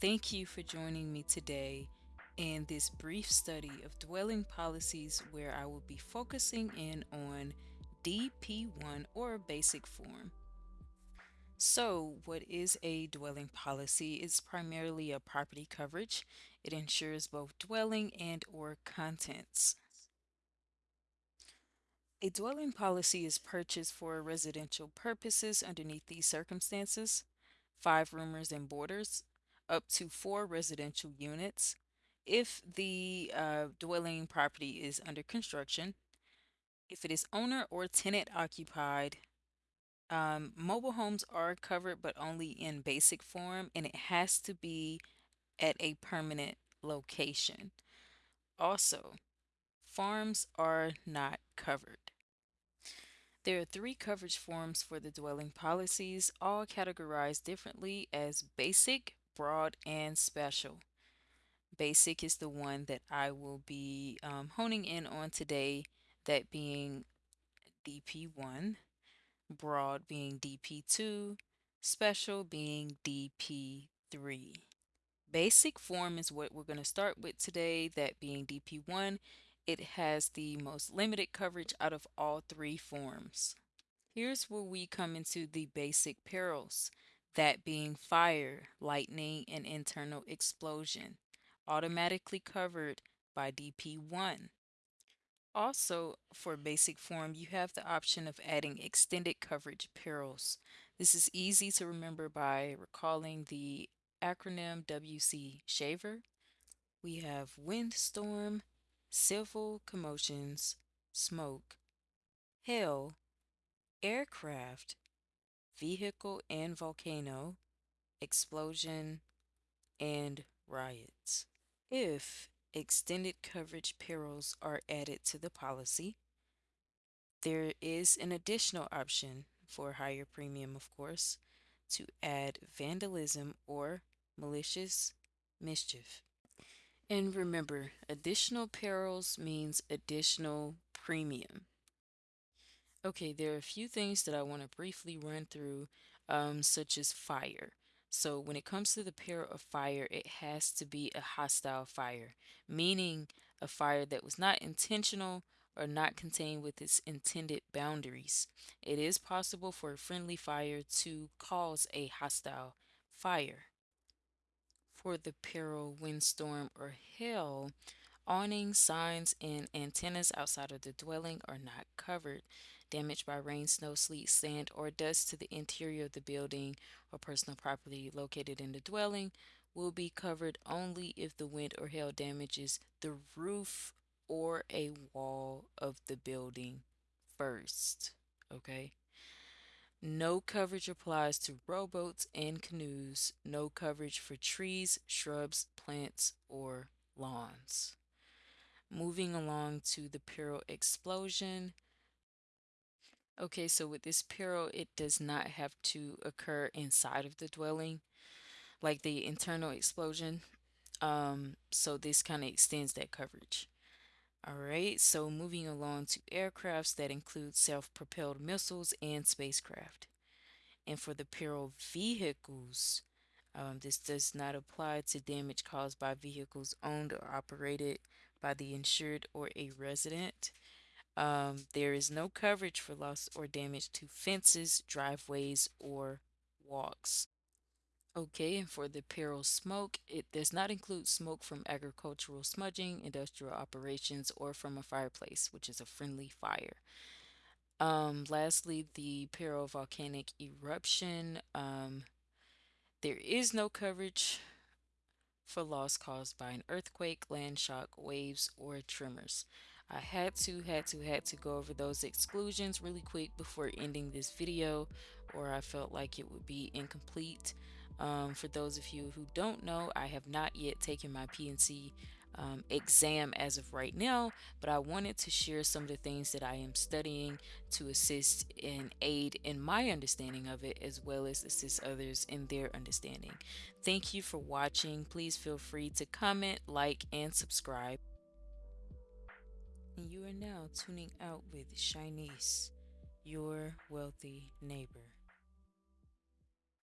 Thank you for joining me today in this brief study of dwelling policies where I will be focusing in on DP1 or basic form. So, what is a dwelling policy? It's primarily a property coverage. It insures both dwelling and or contents. A dwelling policy is purchased for residential purposes underneath these circumstances. Five roomers and boarders, up to four residential units. If the uh, dwelling property is under construction, if it is owner or tenant occupied, um, mobile homes are covered, but only in basic form, and it has to be at a permanent location. Also, farms are not covered. There are three coverage forms for the dwelling policies, all categorized differently as basic, broad, and special. Basic is the one that I will be um, honing in on today, that being DP1, broad being DP2, special being DP3. Basic form is what we're going to start with today, that being DP1. It has the most limited coverage out of all three forms. Here's where we come into the basic perils, that being fire, lightning, and internal explosion, automatically covered by DP1. Also, for basic form, you have the option of adding extended coverage perils. This is easy to remember by recalling the acronym WC SHAVER. We have windstorm, civil commotions, smoke, hail, aircraft, vehicle and volcano, explosion, and riots. If extended coverage perils are added to the policy, there is an additional option for higher premium, of course, to add vandalism or malicious mischief. And remember, additional perils means additional premium. Okay, there are a few things that I want to briefly run through, um, such as fire. So when it comes to the peril of fire, it has to be a hostile fire, meaning a fire that was not intentional or not contained with its intended boundaries. It is possible for a friendly fire to cause a hostile fire. For the peril, windstorm, or hail, awnings, signs, and antennas outside of the dwelling are not covered. Damage by rain, snow, sleet, sand, or dust to the interior of the building or personal property located in the dwelling will be covered only if the wind or hail damages the roof or a wall of the building first. Okay. No coverage applies to rowboats and canoes. No coverage for trees, shrubs, plants, or lawns. Moving along to the peril explosion. Okay, so with this peril, it does not have to occur inside of the dwelling, like the internal explosion. Um, so this kind of extends that coverage. All right, so moving along to aircrafts that include self-propelled missiles and spacecraft. And for the peril vehicles, um, this does not apply to damage caused by vehicles owned or operated by the insured or a resident. Um, there is no coverage for loss or damage to fences, driveways, or walks. Okay, and for the peril smoke, it does not include smoke from agricultural smudging, industrial operations, or from a fireplace, which is a friendly fire. Um, lastly, the peril volcanic eruption. Um, there is no coverage for loss caused by an earthquake, land shock, waves, or tremors. I had to, had to, had to go over those exclusions really quick before ending this video or I felt like it would be incomplete. Um, for those of you who don't know, I have not yet taken my P&C um, exam as of right now, but I wanted to share some of the things that I am studying to assist and aid in my understanding of it as well as assist others in their understanding. Thank you for watching. Please feel free to comment, like, and subscribe. And you are now tuning out with Shinice, your wealthy neighbor.